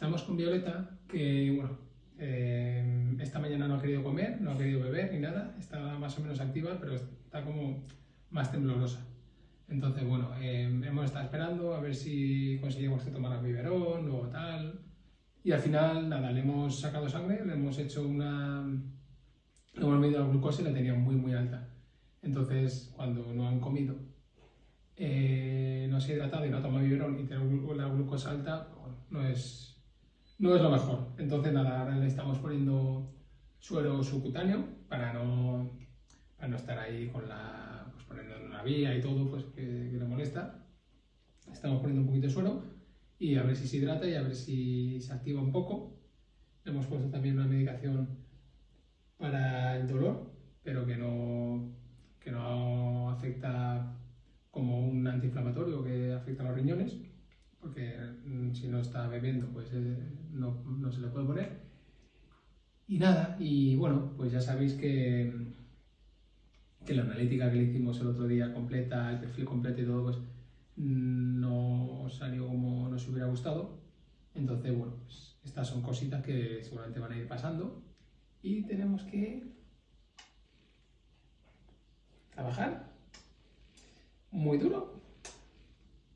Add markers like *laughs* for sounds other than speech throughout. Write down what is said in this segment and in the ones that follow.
Estamos con Violeta, que bueno, eh, esta mañana no ha querido comer, no ha querido beber ni nada, está más o menos activa, pero está como más temblorosa. Entonces, bueno, eh, hemos estado esperando a ver si conseguimos que tomara biberón o tal. Y al final, nada, le hemos sacado sangre, le hemos hecho una... Le hemos medido la glucosa y la tenía muy, muy alta. Entonces, cuando no han comido, eh, no se ha hidratado y no toma biberón y tiene la glucosa alta, bueno, no es, no es lo mejor. Entonces, nada, ahora le estamos poniendo suero subcutáneo para no, para no estar ahí con la, pues poniendo en una vía y todo, pues que, le molesta. Estamos poniendo un poquito de suero y a ver si se hidrata y a ver si se activa un poco. Hemos puesto también una medicación para el dolor, pero que no, que no afecta como un antiinflamatorio que afecta a los riñones, porque mm, si no está bebiendo, pues eh, no, no, se le puede poner. Y nada, y bueno, pues ya sabéis que, que la analítica que le hicimos el otro día completa, el perfil completo y todo, pues no salió como nos hubiera gustado. Entonces, bueno, pues estas son cositas que seguramente van a ir pasando y tenemos que trabajar muy duro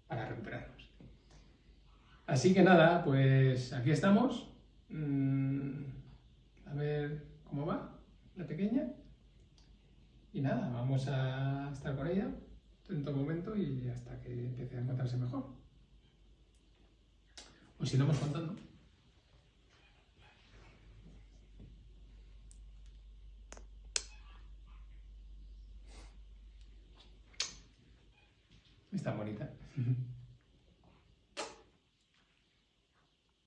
para recuperarnos. Así que nada, pues aquí estamos. Mm, a ver cómo va la pequeña. Y nada, vamos a estar con ella en todo momento y hasta que empiece a encontrarse mejor. O si no, vamos contando. Está bonita. *laughs*